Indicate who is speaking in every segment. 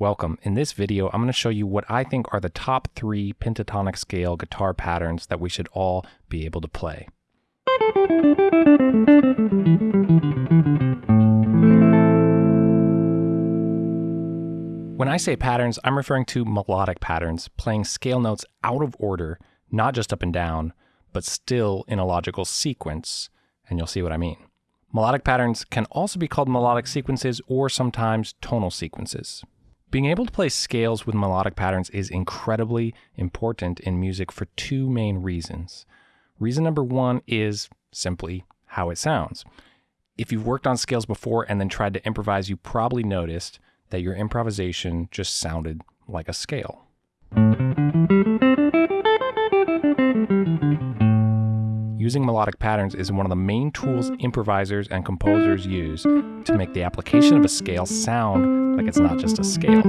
Speaker 1: Welcome. In this video, I'm going to show you what I think are the top three pentatonic scale guitar patterns that we should all be able to play. When I say patterns, I'm referring to melodic patterns, playing scale notes out of order, not just up and down, but still in a logical sequence, and you'll see what I mean. Melodic patterns can also be called melodic sequences or sometimes tonal sequences. Being able to play scales with melodic patterns is incredibly important in music for two main reasons. Reason number one is simply how it sounds. If you've worked on scales before and then tried to improvise, you probably noticed that your improvisation just sounded like a scale. Using melodic patterns is one of the main tools improvisers and composers use to make the application of a scale sound like it's not just a scale.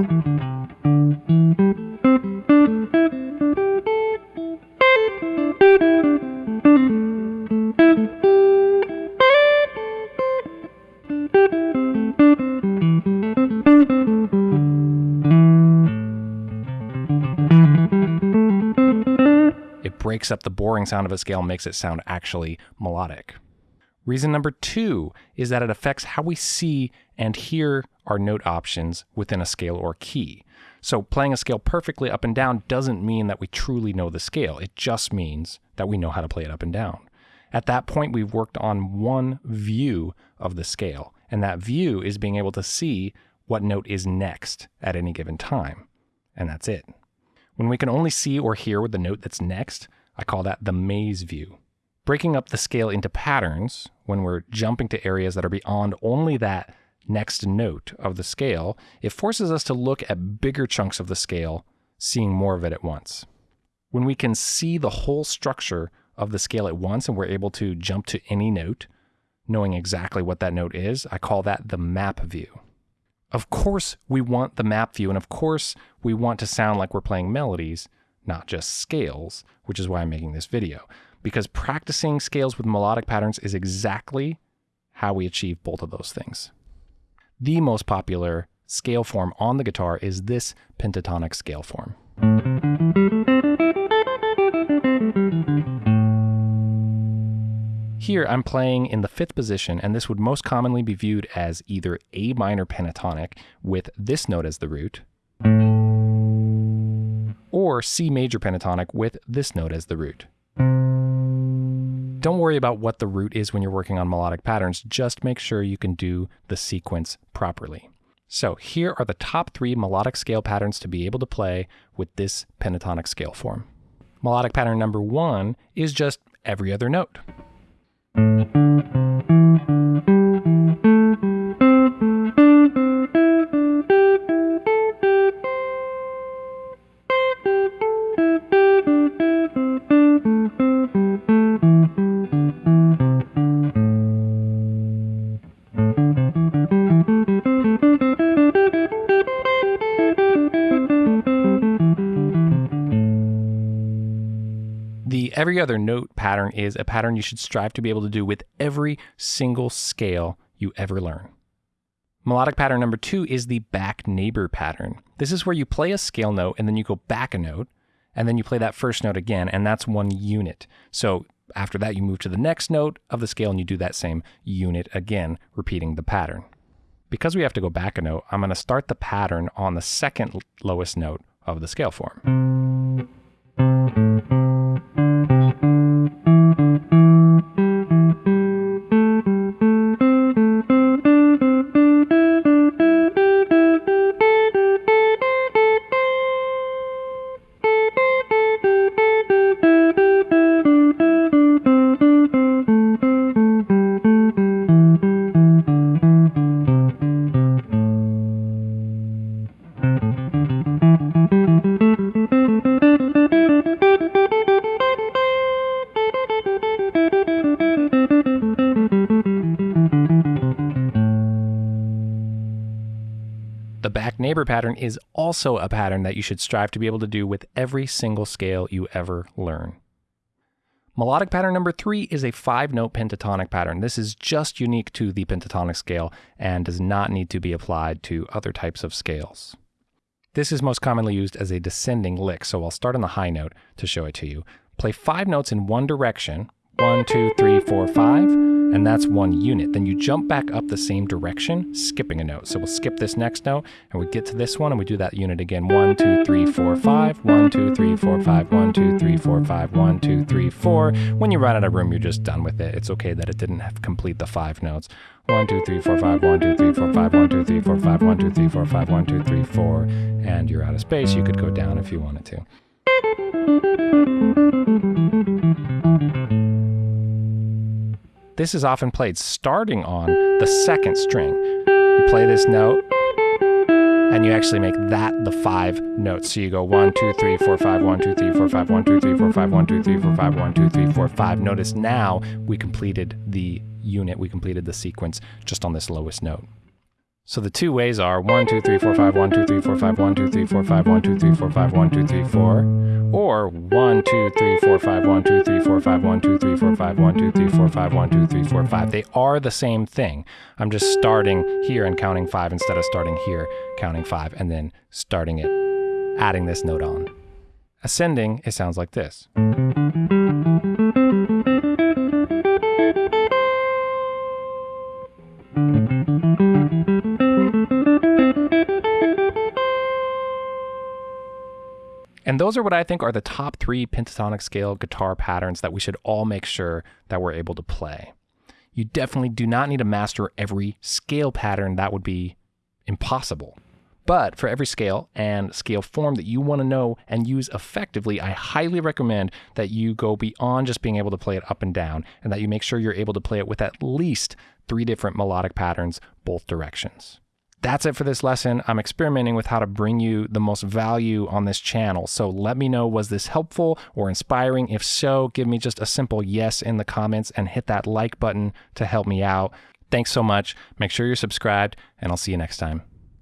Speaker 1: Up the boring sound of a scale, makes it sound actually melodic. Reason number two is that it affects how we see and hear our note options within a scale or key. So playing a scale perfectly up and down doesn't mean that we truly know the scale. It just means that we know how to play it up and down. At that point, we've worked on one view of the scale, and that view is being able to see what note is next at any given time. And that's it. When we can only see or hear with the note that's next, I call that the maze view. Breaking up the scale into patterns, when we're jumping to areas that are beyond only that next note of the scale, it forces us to look at bigger chunks of the scale, seeing more of it at once. When we can see the whole structure of the scale at once and we're able to jump to any note, knowing exactly what that note is, I call that the map view. Of course, we want the map view, and of course, we want to sound like we're playing melodies, not just scales, which is why I'm making this video. Because practicing scales with melodic patterns is exactly how we achieve both of those things. The most popular scale form on the guitar is this pentatonic scale form. Here I'm playing in the fifth position, and this would most commonly be viewed as either A minor pentatonic with this note as the root, or C major pentatonic with this note as the root. Don't worry about what the root is when you're working on melodic patterns, just make sure you can do the sequence properly. So here are the top three melodic scale patterns to be able to play with this pentatonic scale form. Melodic pattern number one is just every other note. Every other note pattern is a pattern you should strive to be able to do with every single scale you ever learn. Melodic pattern number two is the back neighbor pattern. This is where you play a scale note and then you go back a note and then you play that first note again, and that's one unit. So after that, you move to the next note of the scale and you do that same unit again, repeating the pattern. Because we have to go back a note, I'm going to start the pattern on the second lowest note of the scale form. Pattern is also a pattern that you should strive to be able to do with every single scale you ever learn. Melodic pattern number three is a five note pentatonic pattern. This is just unique to the pentatonic scale and does not need to be applied to other types of scales. This is most commonly used as a descending lick, so I'll start on the high note to show it to you. Play five notes in one direction, one, two, three, four, five, and that's one unit. Then you jump back up the same direction, skipping a note. So we'll skip this next note, and we get to this one, and we do that unit again. One, two, three, four, five. One, two, three, four, five. One, two, three, four, five. One, two, three, four. When you run out of room, you're just done with it. It's okay that it didn't have complete the five notes. One, two, three, four, five. One, two, three, four, five. One, two, three, four, five. One, two, three, four, five. One, two, three, four. And you're out of space. You could go down if you wanted to. This is often played starting on the second string. You play this note, and you actually make that the five notes. So you go one, two, three, four, five, one, two, three, four, five, one, two, three, four, five, one, two, three, four, five, one, two, three, four, five. Notice now we completed the unit, we completed the sequence just on this lowest note. So the two ways are 1, 2, 3, 4, 5, 1, 2, 3, 4, 5, 1, 2, 3, 4, 5, 1, 2, 3, 4, 5, 1, 2, 3, 4. Or 1, 2, 3, 4, 5, 1, 2, 3, 4, 5, 1, 2, 3, 4, 5, 1, 2, 3, 4, 5, 1, 2, 3, 4, 5. They are the same thing. I'm just starting here and counting 5 instead of starting here, counting 5, and then starting it, adding this note on. Ascending, it sounds like this. And those are what I think are the top three pentatonic scale guitar patterns that we should all make sure that we're able to play. You definitely do not need to master every scale pattern, that would be impossible. But for every scale and scale form that you want to know and use effectively, I highly recommend that you go beyond just being able to play it up and down and that you make sure you're able to play it with at least three different melodic patterns, both directions. That's it for this lesson. I'm experimenting with how to bring you the most value on this channel. So let me know, was this helpful or inspiring? If so, give me just a simple yes in the comments and hit that like button to help me out. Thanks so much. Make sure you're subscribed, and I'll see you next time.